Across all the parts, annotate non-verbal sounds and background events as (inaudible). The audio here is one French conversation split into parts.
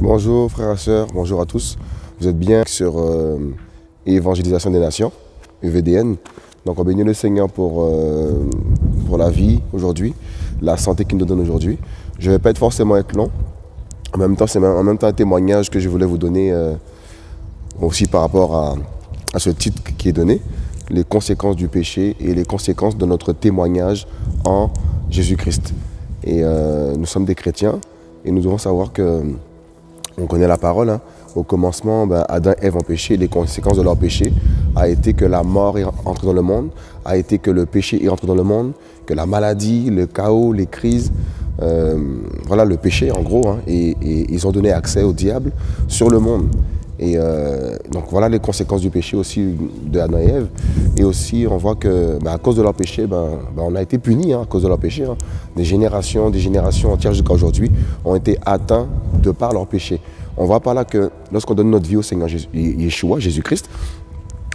Bonjour frères et sœurs, bonjour à tous. Vous êtes bien sur euh, Évangélisation des Nations, EVDN. Donc on bénit le Seigneur pour, euh, pour la vie aujourd'hui, la santé qu'il nous donne aujourd'hui. Je ne vais pas être forcément être long. En même temps, c'est un témoignage que je voulais vous donner euh, aussi par rapport à, ce titre qui est donné, les conséquences du péché et les conséquences de notre témoignage en Jésus-Christ. Et nous sommes des chrétiens et nous devons savoir que on connaît la parole. Hein. Au commencement, ben, Adam et Ève ont péché. Les conséquences de leur péché a été que la mort est entrée dans le monde, a été que le péché est dans le monde, que la maladie, le chaos, les crises, euh, voilà le péché en gros. Hein. et, ils ont donné accès au diable sur le monde. Et euh, donc voilà les conséquences du péché aussi de Adam et Ève. Et aussi on voit que ben, à cause de leur péché, ben, on a été punis hein, à cause de leur péché. Des générations, des générations entières jusqu'à aujourd'hui ont été atteints de par leur péché. On voit par là que lorsqu'on donne notre vie au Seigneur Yeshua, Jésus-Christ,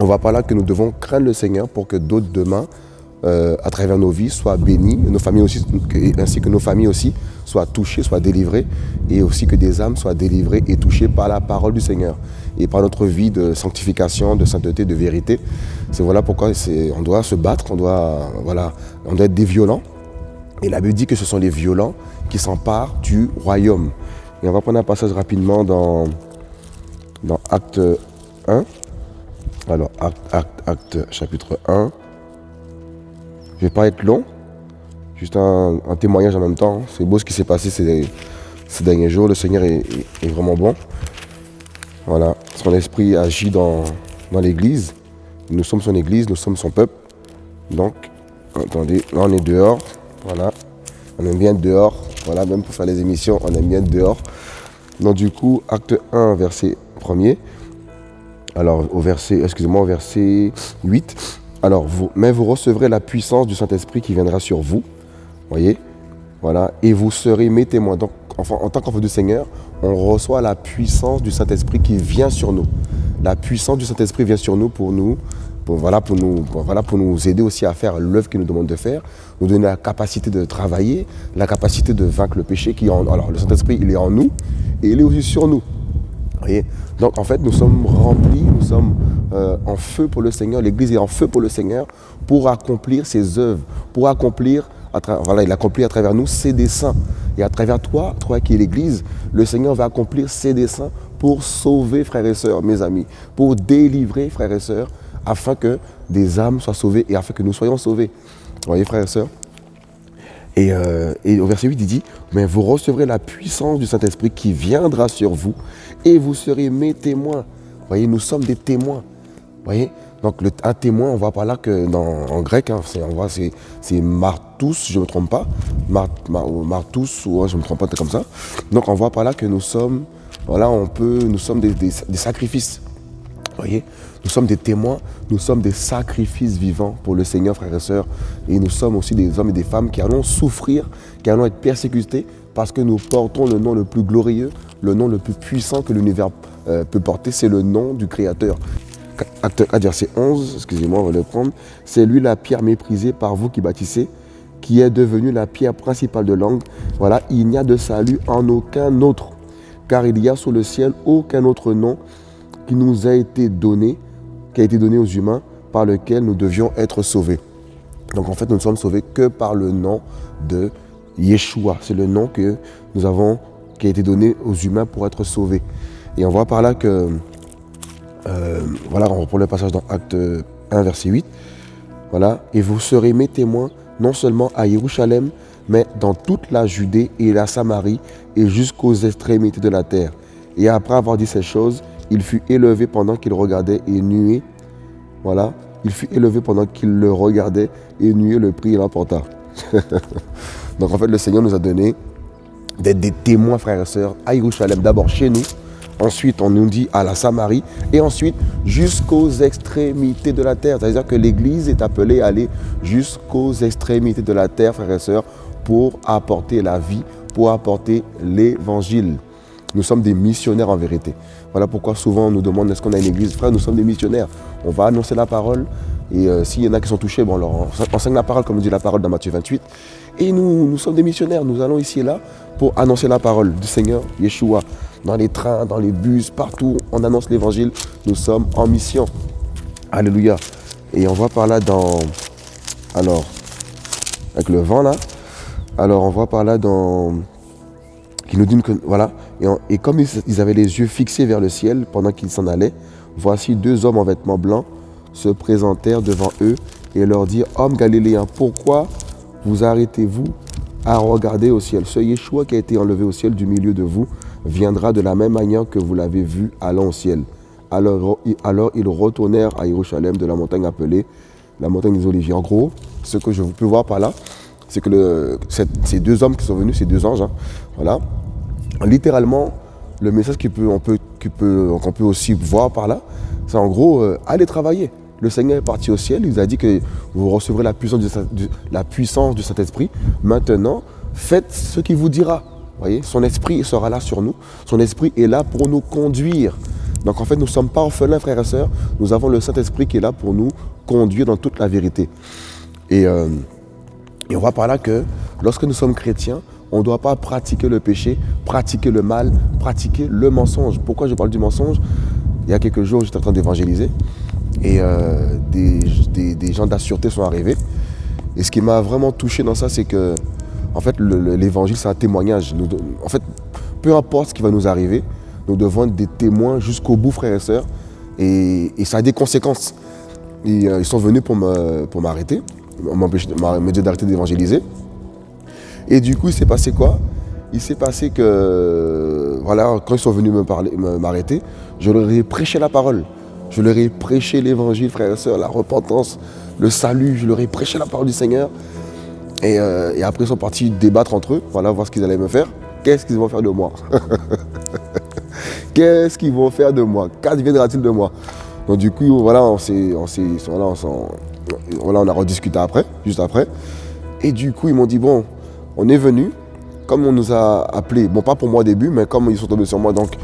on voit par là que nous devons craindre le Seigneur pour que d'autres demain, euh, à travers nos vies, soient bénis, nos familles aussi, ainsi que nos familles aussi, soient touchées, soient délivrées, et aussi que des âmes soient délivrées et touchées par la parole du Seigneur et par notre vie de sanctification, de sainteté, de vérité. C'est voilà pourquoi on doit se battre, on doit, voilà, on doit être des violents. Et la Bible dit que ce sont les violents qui s'emparent du royaume. Et on va prendre un passage rapidement dans, dans Acte 1. Alors, acte, chapitre 1. Je vais pas être long. Juste un, témoignage en même temps. C'est beau ce qui s'est passé ces, ces, derniers jours. Le Seigneur est, vraiment bon. Voilà. Son esprit agit dans, dans l'église. Nous sommes son église, nous sommes son peuple. Donc, attendez, là on est dehors. Voilà. On aime bien dehors. Voilà, même pour faire les émissions, on aime bien dehors. Donc du coup, acte 1, verset 1er. Alors au verset, excusez-moi, au verset 8. Alors, vous, mais vous recevrez la puissance du Saint-Esprit qui viendra sur vous. Voyez? Voilà. Et vous serez mes témoins. Donc, en tant qu'enfant du Seigneur, on reçoit la puissance du Saint-Esprit qui vient sur nous. La puissance du Saint-Esprit vient sur nous pour nous voilà, pour nous, voilà, pour nous aider aussi à faire l'œuvre qu'il nous demande de faire, nous donner la capacité de travailler, la capacité de vaincre le péché qui est en Alors le Saint-Esprit, il est en nous et il est aussi sur nous. Voyez? Donc en fait, nous sommes remplis, nous sommes euh, en feu pour le Seigneur, l'Église est en feu pour le Seigneur pour accomplir ses œuvres, pour accomplir, voilà, il accomplit à travers nous ses desseins. Et à travers toi, toi qui es l'Église, le Seigneur va accomplir ses desseins pour sauver frères et sœurs, mes amis, pour délivrer frères et sœurs, afin que des âmes soient sauvées et afin que nous soyons sauvés. Vous voyez, frères et sœurs euh, et, au verset 8, il dit, mais vous recevrez la puissance du Saint-Esprit qui viendra sur vous et vous serez mes témoins. Vous voyez, nous sommes des témoins. Vous voyez Donc un témoin, on voit par là que en grec, hein, on voit c'est martous, je ne me trompe pas. martous, ou je ne me trompe pas, comme ça. Donc on voit par là que nous sommes, voilà, on peut, nous sommes des sacrifices. Voyez nous sommes des témoins, nous sommes des sacrifices vivants pour le Seigneur, frères et sœurs. Et nous sommes aussi des hommes et des femmes qui allons souffrir, qui allons être persécutés parce que nous portons le nom le plus glorieux, le nom le plus puissant que l'univers euh, peut porter, c'est le nom du Créateur. 1, verset 11, excusez-moi, on va le prendre. C'est lui la pierre méprisée par vous qui bâtissez, qui est devenue la pierre principale de l'angle. Voilà, il n'y a de salut en aucun autre, car il y a sous le ciel aucun autre nom qui nous a été donné qui a été donné aux humains par lequel nous devions être sauvés. Donc en fait, nous ne sommes sauvés que par le nom de Yeshua. C'est le nom que nous avons, qui a été donné aux humains pour être sauvés. Et on voit par là que, euh, voilà, on reprend le passage dans Acte 1, verset 8. Voilà, et vous serez mes témoins non seulement à Jérusalem, mais dans toute la Judée et la Samarie et jusqu'aux extrémités de la terre. Et après avoir dit ces choses, il fut élevé pendant qu'il regardait et nuait. Voilà. Il fut élevé pendant qu'il le regardait et nuait le prix et l'emporta. (laughs) Donc en fait, le Seigneur nous a donné d'être des témoins, frères et sœurs, à Jérusalem. D'abord chez nous, ensuite on nous dit à la Samarie, et ensuite jusqu'aux extrémités de la terre. C'est-à-dire que l'Église est appelée à aller jusqu'aux extrémités de la terre, frères et sœurs, pour apporter la vie, pour apporter l'Évangile. Nous sommes des missionnaires en vérité. Voilà pourquoi souvent on nous demande est-ce qu'on a une église? Frère, nous sommes des missionnaires. On va annoncer la parole. Et euh, s'il y en a qui sont touchés, bon, on leur enseigne la parole, comme dit la parole dans Matthieu 28. Et nous, nous sommes des missionnaires. Nous allons ici et là pour annoncer la parole du Seigneur, Yeshua. Dans les trains, dans les bus, partout, on annonce l'évangile. Nous sommes en mission. Alléluia. Et on voit par là dans... Alors, avec le vent là. Alors on voit par là dans... Qui nous que... Voilà. Et, comme ils, avaient les yeux fixés vers le ciel pendant qu'ils s'en allaient, voici deux hommes en vêtements blancs se présentèrent devant eux et leur dirent, Hommes galiléens, pourquoi vous arrêtez-vous à regarder au ciel? Ce Yeshua qui a été enlevé au ciel du milieu de vous viendra de la même manière que vous l'avez vu allant au ciel. Alors, alors ils retournèrent à Jérusalem de la montagne appelée la montagne des Oliviers. En gros, ce que je peux voir par là, c'est que ces deux hommes qui sont venus, ces deux anges, hein, voilà, littéralement, le message qu'on peut, aussi voir par là, c'est en gros, euh, allez travailler. Le Seigneur est parti au ciel, il a dit que vous recevrez la puissance du, Saint-Esprit. Maintenant, faites ce qu'il vous dira. Voyez, son esprit sera là sur nous. Son esprit est là pour nous conduire. Donc en fait, nous ne sommes pas orphelins, frères et sœurs. Nous avons le Saint-Esprit qui est là pour nous conduire dans toute la vérité. Et, euh, et on voit par là que lorsque nous sommes chrétiens, on ne doit pas pratiquer le péché, pratiquer le mal, pratiquer le mensonge. Pourquoi je parle du mensonge? Il y a quelques jours, j'étais en train d'évangéliser et euh, des, gens d'assureté sont arrivés. Et ce qui m'a vraiment touché dans ça, c'est que en fait, l'évangile, c'est un témoignage. en fait, peu importe ce qui va nous arriver, nous devons être des témoins jusqu'au bout, frères et sœurs. Et, ça a des conséquences. Euh, ils sont venus pour m'arrêter, pour me dire d'arrêter d'évangéliser. Et du coup, il s'est passé quoi? Il s'est passé que, voilà, quand ils sont venus m'arrêter, je leur ai prêché la parole. Je leur ai prêché l'évangile, frères et sœurs, la repentance, le salut. Je leur ai prêché la parole du Seigneur. Et, euh, après, ils sont partis débattre entre eux, voilà, voir ce qu'ils allaient me faire. Qu'est-ce qu'ils vont faire de moi? (laughs) Qu'est-ce qu'ils vont faire de moi? Qu'adviendra-t-il de moi? Donc du coup, voilà, on s'est, voilà, voilà, on a rediscuté après, juste après. Et du coup, ils m'ont dit, bon, on est venu, comme on nous a appelés, bon, pas pour moi au début, mais comme ils sont tombés sur moi, donc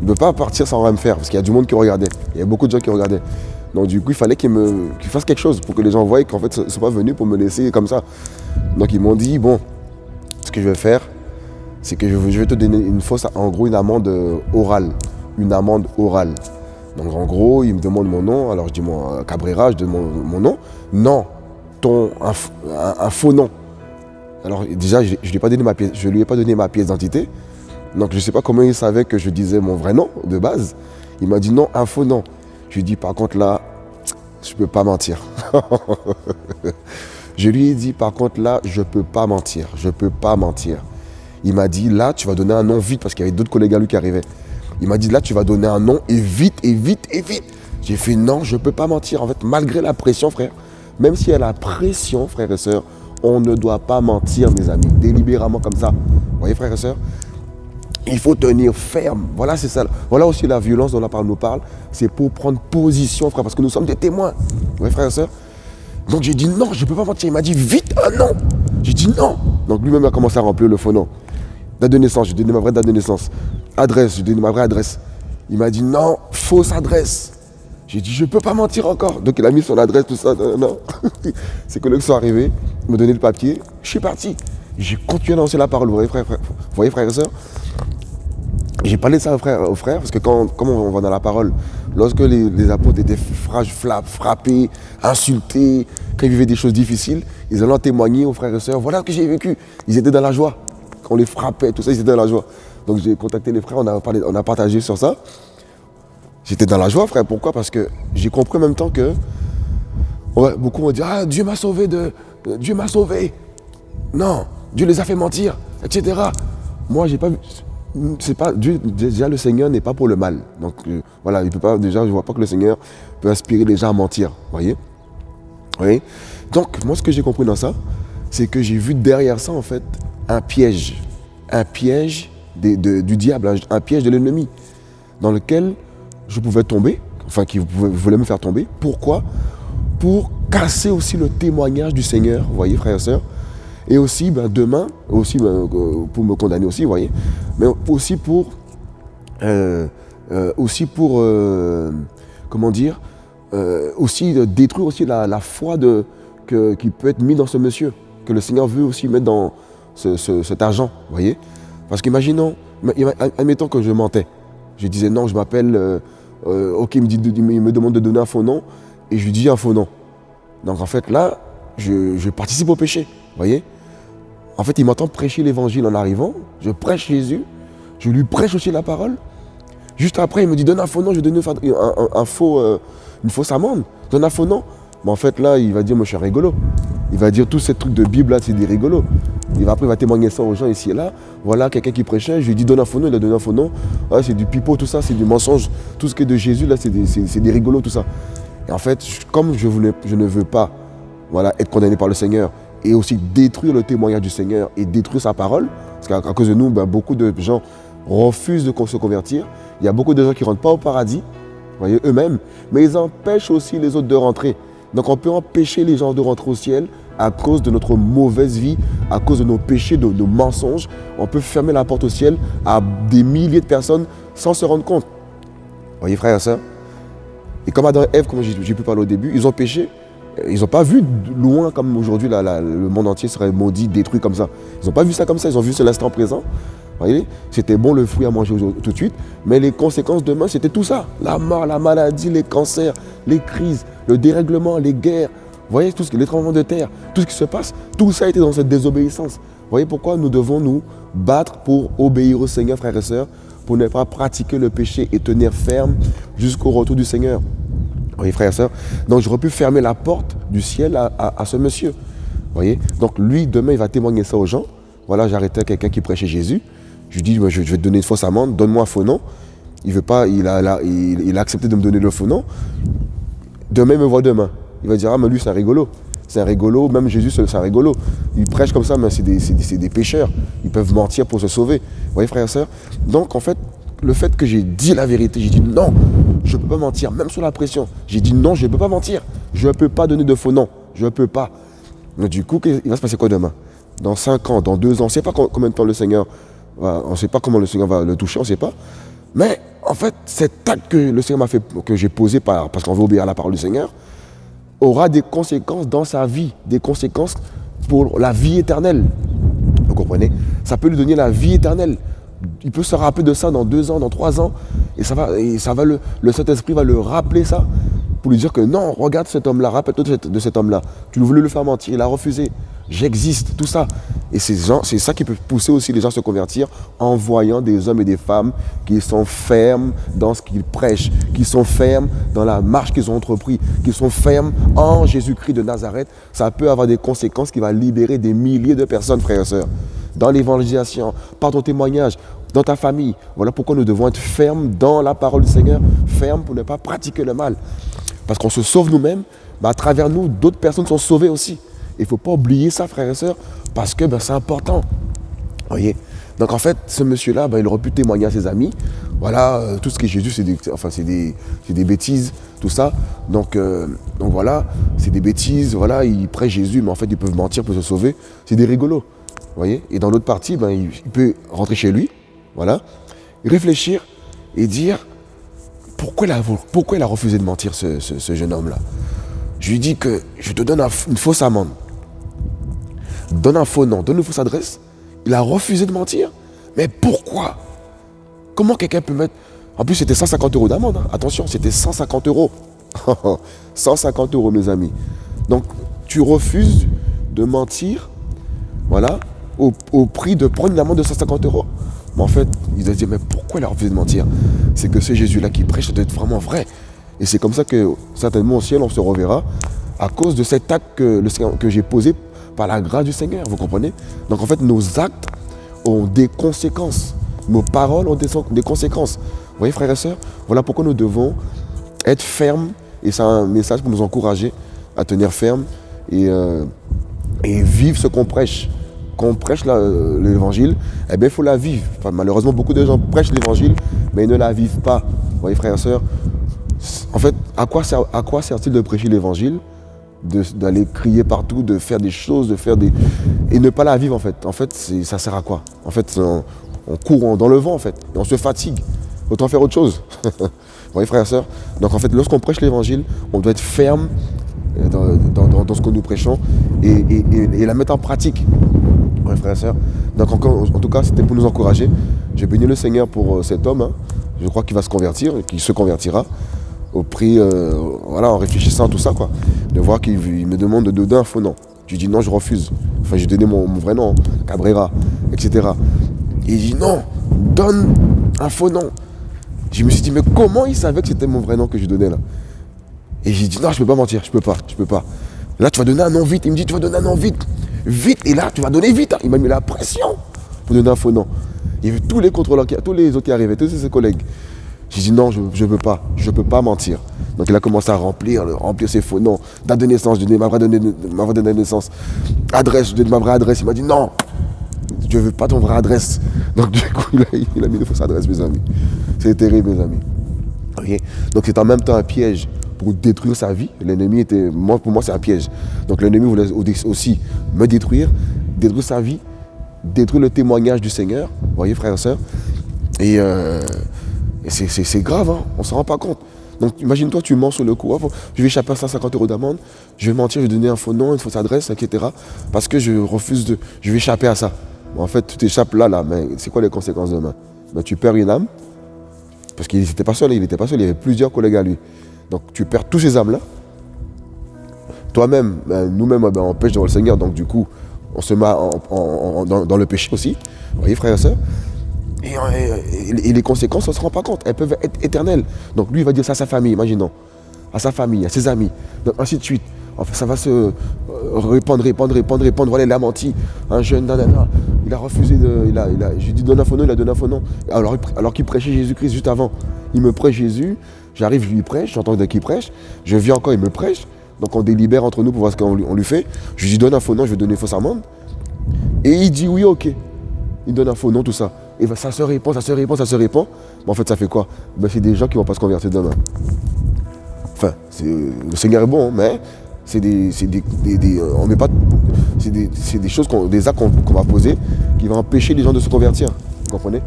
ne peut pas partir sans rien me faire, parce qu'il y a du monde qui regardait. Il y a beaucoup de gens qui regardaient. Donc du coup, il fallait qu'ils fassent quelque chose pour que les gens voient qu'en fait, ils ne sont pas venus pour me laisser comme ça. Donc ils m'ont dit, bon, ce que je vais faire, c'est que je vais te donner une fausse, en gros, une amende orale. Une amende orale. Donc en gros, il me demande mon nom, alors je dis mon Cabrera, je demande mon, nom. Non, ton, un, faux nom. Alors déjà, je ne lui, ai pas donné ma pièce, je lui ai donné ma pièce d'identité. Donc je ne sais pas comment il savait que je disais mon vrai nom de base. Il m'a dit non, faux nom. Je lui ai dit par contre là, je ne peux pas mentir. (laughs) je lui ai dit par contre là, je ne peux pas mentir. Je peux pas mentir. Il m'a dit, là, tu vas donner un nom vite, parce qu'il y avait d'autres collègues à lui qui arrivaient. Il m'a dit, là, tu vas donner un nom, et vite, et vite, et vite. J'ai fait, non, je ne peux pas mentir. En fait, malgré la pression, frère, même s'il y a la pression, frères et sœurs, on ne doit pas mentir, mes amis, délibérément comme ça. Vous voyez, frères et sœurs? Il faut tenir ferme. Voilà, c'est ça. Voilà aussi la violence dont la parole nous parle. C'est pour prendre position, frère, parce que nous sommes des témoins. Vous voyez, frères et sœurs? Donc j'ai dit non, je ne peux pas mentir. Il m'a dit vite un non. J'ai dit non. Donc lui-même a commencé à remplir le faux nom. Date de naissance, je lui ai donné ma vraie date de naissance. Adresse, je lui ai donné ma vraie adresse. Il m'a dit non, fausse adresse. J'ai dit je peux pas mentir encore. Donc il a mis son adresse, tout ça. Non, Ses (laughs) collègues sont arrivés, m'ont donné le papier. Je suis parti. J'ai continué à lancer la parole. Vous voyez, frère, et sœurs j'ai parlé de ça aux frères, parce que quand, comme on va dans la parole, lorsque les, apôtres étaient frappés, insultés, quand ils vivaient des choses difficiles, ils allaient témoigner aux frères et sœurs, voilà ce que j'ai vécu. Ils étaient dans la joie on les frappait, tout ça, ils étaient dans la joie. Donc j'ai contacté les frères, on a, parlé, on a partagé sur ça. J'étais dans la joie, frère. Pourquoi? Parce que j'ai compris en même temps que beaucoup m'ont dit Ah, Dieu m'a sauvé de. Dieu m'a sauvé. Non, Dieu les a fait mentir, etc. Moi, j'ai pas vu. C'est pas Dieu, déjà le Seigneur n'est pas pour le mal. Donc euh, voilà, il peut pas déjà je vois pas que le Seigneur peut inspirer les gens à mentir, voyez? Donc moi ce que j'ai compris dans ça, c'est que j'ai vu derrière ça en fait un piège, un piège du diable, un, piège de l'ennemi, dans lequel je pouvais tomber, enfin qui voulait me faire tomber. Pourquoi? Pour casser aussi le témoignage du Seigneur, vous voyez frères et sœurs, et aussi ben, demain, aussi ben, euh, pour me condamner aussi, vous voyez, mais aussi pour euh, euh, aussi pour, comment dire, aussi détruire aussi la, foi qui peut être mise dans ce monsieur, que le Seigneur veut aussi mettre dans cet argent, voyez Parce qu'imaginons, admettons que je mentais. Je disais non, je m'appelle, ok, il me, dit, il me demande de donner un faux nom, et je lui dis un faux nom. Donc en fait là, je, participe au péché, voyez En fait, il m'entend prêcher l'évangile en arrivant, je prêche Jésus, je lui prêche aussi la parole. Juste après, il me dit, donne un faux nom, je donne un, faux, euh, une fausse amende, donne un faux nom. En fait, là, il va dire, moi, je suis rigolo. Il va dire, tous ces trucs de Bible, là, c'est des rigolos. Il va, après, il va témoigner ça aux gens ici et là. Voilà, quelqu'un qui prêchait, je lui dis, donne un faux nom, il a donné un faux nom. c'est du pipeau, tout ça, c'est du mensonge. Tout ce qui est de Jésus, là, c'est des, des rigolos, tout ça. Et en fait, comme je ne veux pas voilà, être condamné par le Seigneur et aussi détruire le témoignage du Seigneur et détruire sa parole. Parce qu'à cause de nous, ben, beaucoup de gens refusent de se convertir. Il y a beaucoup de gens qui ne rentrent pas au paradis, voyez, eux-mêmes, mais ils empêchent aussi les autres de rentrer. Donc on peut empêcher les gens de rentrer au ciel à cause de notre mauvaise vie, à cause de nos péchés, de nos mensonges. On peut fermer la porte au ciel à des milliers de personnes sans se rendre compte. Voyez frères et sœurs Et comme Adam et Ève, comme j'ai pu parler au début, ils ont péché, ils n'ont pas vu loin comme aujourd'hui le monde entier serait maudit, détruit comme ça. Ils n'ont pas vu ça comme ça, ils ont vu l'instant présent. C'était bon le fruit à manger tout de suite, mais les conséquences demain, c'était tout ça. La mort, la maladie, les cancers, les crises, le dérèglement, les guerres. Vous voyez, tout ce, les tremblements de terre, tout ce qui se passe, tout ça été dans cette désobéissance. Vous voyez pourquoi nous devons nous battre pour obéir au Seigneur, frères et sœurs, pour ne pas pratiquer le péché et tenir ferme jusqu'au retour du Seigneur. Oui, frère et sœurs. Donc j'aurais pu fermer la porte du ciel à, ce monsieur. voyez Donc lui, demain, il va témoigner ça aux gens. Voilà, j'arrêtais quelqu'un qui prêchait Jésus. Je lui dis, je vais te donner une fausse amende, donne-moi un faux nom. Il veut pas, il a, il, accepté de me donner le faux nom. Demain, il me voit demain. Il va dire, ah mais lui, c'est un rigolo. C'est un rigolo, même Jésus, c'est un rigolo. Il prêche comme ça, mais c'est des, des, pécheurs. Ils peuvent mentir pour se sauver. Vous voyez, frère et sœurs Donc, en fait, le fait que j'ai dit la vérité, j'ai dit non, je ne peux pas mentir, même sous la pression. J'ai dit non, je ne peux pas mentir. Je ne peux pas donner de faux noms. Je ne peux pas. Du coup, il va se passer quoi demain? Dans 5 ans, dans 2 ans, on ne sait pas combien de temps le Seigneur va, on ne sait pas comment le Seigneur va le toucher, on ne sait pas. Mais en fait, cet acte que le Seigneur m'a fait, que j'ai posé parce qu'on veut obéir à la parole du Seigneur, aura des conséquences dans sa vie, des conséquences pour la vie éternelle. Vous comprenez? Ça peut lui donner la vie éternelle il peut se rappeler de ça dans deux ans, dans trois ans, et ça va, ça va le, le Saint-Esprit va le rappeler ça, pour lui dire que non, regarde cet homme-là, rappelle-toi de cet, homme-là. Tu voulais le faire mentir, il a refusé. J'existe, tout ça. Et c'est ça qui peut pousser aussi les gens à se convertir en voyant des hommes et des femmes qui sont fermes dans ce qu'ils prêchent, qui sont fermes dans la marche qu'ils ont entrepris, qui sont fermes en Jésus-Christ de Nazareth. Ça peut avoir des conséquences qui vont libérer des milliers de personnes, frères et sœurs dans l'évangélisation, par ton témoignage, dans ta famille. Voilà pourquoi nous devons être fermes dans la parole du Seigneur, fermes pour ne pas pratiquer le mal. Parce qu'on se sauve nous-mêmes, mais à travers nous, d'autres personnes sont sauvées aussi. Il ne faut pas oublier ça, frères et sœurs, parce que ben, c'est important. Voyez? Donc en fait, ce monsieur-là, ben, il aurait pu témoigner à ses amis. Voilà, euh, tout ce qui est Jésus, c'est des, des, des, bêtises, tout ça. Donc, euh, donc voilà, c'est des bêtises. Voilà, ils prêchent Jésus, mais en fait, ils peuvent mentir pour se sauver. C'est des rigolos voyez? Et dans l'autre partie, ben, il, peut rentrer chez lui, voilà, réfléchir et dire pourquoi il a, pourquoi il a refusé de mentir, ce, jeune homme-là? Je lui dis que je te donne une fausse amende. Donne un faux nom, donne une fausse adresse. Il a refusé de mentir. Mais pourquoi? Comment quelqu'un peut mettre... En plus, c'était 150 euros d'amende. Hein. Attention, c'était 150 euros. (laughs) 150 euros, mes amis. Donc, tu refuses de mentir, voilà, au, prix de prendre une amende de 150 euros. Mais en fait, ils ont dit, mais pourquoi il a refusé de mentir? C'est que ce Jésus-là qui prêche, ça doit être vraiment vrai. Et c'est comme ça que certainement au ciel, on se reverra à cause de cet acte que, j'ai posé par la grâce du Seigneur, vous comprenez? Donc en fait, nos actes ont des conséquences. Nos paroles ont des, conséquences. Vous voyez, frères et sœurs Voilà pourquoi nous devons être fermes. Et c'est un message pour nous encourager à tenir ferme euh, et vivre ce qu'on prêche quand on prêche euh, l'évangile, eh bien, il faut la vivre. malheureusement, beaucoup de gens prêchent l'évangile, mais ils ne la vivent pas. Vous voyez, frères et sœurs En fait, à quoi, sert, à quoi sert-il de prêcher l'évangile? D'aller crier partout, de faire des choses, de faire des... Et ne pas la vivre, en fait. En fait, ça sert à quoi? En fait, on, court dans le vent, en fait. Et on se fatigue. autant faire autre chose. (laughs) Vous voyez, frères et sœurs? Donc, en fait, lorsqu'on prêche l'évangile, on doit être ferme euh, dans, ce que nous prêchons et, la mettre en pratique. Oui, frères et sœurs. Donc, encore, en tout cas, c'était pour nous encourager. J'ai béni le Seigneur pour euh, cet homme. Hein. Je crois qu'il va se convertir, qu'il se convertira au prix, euh, voilà, en réfléchissant à tout ça, quoi. De voir qu'il me demande de donner un faux nom. Je dis non, je refuse. Enfin, j'ai donné mon, vrai nom, Cabrera, etc. Et il dit non, donne un faux nom. Je me suis dit, mais comment il savait que c'était mon vrai nom que je donnais là? Et j'ai dit, non, je peux pas mentir, je peux pas, je peux pas. Là, tu vas donner un nom vite. Il me dit, tu vas donner un nom vite. Vite. Et là, tu vas donner vite. Il m'a mis la pression pour donner un faux nom. Il y avait tous les contrôleurs, tous les autres qui arrivaient, tous ses collègues. J'ai dit non, je ne peux pas, je ne peux pas mentir. Donc il a commencé à remplir, remplir ses faux noms, date de naissance, donnais ma vraie, ma vraie naissance, adresse, donnais ma vraie adresse. Il m'a dit non, je ne veux pas ton vraie adresse. Donc du coup, il a, mis une fausse adresse, mes amis. C'est terrible, mes amis. Donc c'est en même temps un piège pour détruire sa vie. L'ennemi était, pour moi, c'est un piège. Donc l'ennemi voulait aussi me détruire, détruire sa vie, détruire le témoignage du Seigneur. Voyez, frères et sœurs? Et, euh, c'est grave, hein, on ne s'en rend pas compte. Donc imagine-toi, tu mens sur le coup, je vais échapper à 150 euros d'amende, je vais mentir, je vais donner un faux nom, une fausse adresse, etc. Parce que je refuse de. Je vais échapper à ça. en fait, tu t'échappes là, là, mais c'est quoi les conséquences demain? Ben, Tu perds une âme, parce qu'il n'était pas seul, il n'était pas seul, il y avait plusieurs collègues à lui. Donc tu perds tous ces âmes-là. Toi-même, ben, nous-mêmes, ben, on pêche devant le Seigneur, donc du coup, on se met dans, le péché aussi. Vous voyez, frères et sœurs? Et, les conséquences, on ne se rend pas compte. Elles peuvent être éternelles. Donc lui, il va dire ça à sa famille, imaginons. À sa famille, à ses amis, donc ainsi de suite. Enfin, ça va se euh, répandre, répandre, répandre, répandre. Voilà, il a menti. Un jeune, il a refusé de. Il a, il a, j'ai dit donne un faux nom, il a donné un faux nom. Alors, alors qu'il prêchait Jésus-Christ juste avant. Il me prêche Jésus, j'arrive, je lui prêche, j'entends qu'il prêche, je viens encore, il me prêche. Donc on délibère entre nous pour voir ce qu'on lui, fait. Je lui dis donne un faux nom, je vais donner fausse amende. Et il dit oui, ok. Il donne un faux nom, tout ça. Et ça se répand, ça se répand, ça se répand. Mais en fait, ça fait quoi? Ben, C'est des gens qui ne vont pas se convertir demain. Enfin, le Seigneur est bon, mais c'est des, des, on met pas, c'est des, choses, des actes qu'on va poser qui vont empêcher les gens de se convertir. Vous comprenez?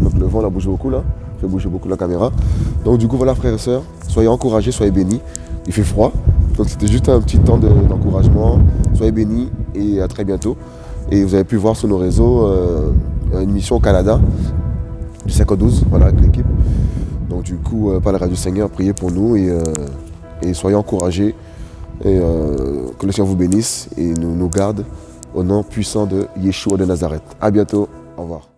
Donc le vent a bougé beaucoup là, fait bouger beaucoup la caméra. Donc du coup voilà frères et sœurs, soyez encouragés, soyez bénis. Il fait froid, donc c'était juste un petit temps d'encouragement. soyez bénis et à très bientôt. Et vous avez pu voir sur nos réseaux euh, une mission au Canada du 5 au 12, voilà, avec l'équipe. Donc du coup, euh, par la radio Seigneur, priez pour nous et, euh, soyez encouragés. Et que le Seigneur vous bénisse et nous, nous garde au nom puissant de Yeshua de Nazareth. A bientôt. Au revoir.